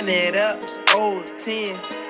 run it up, old 10.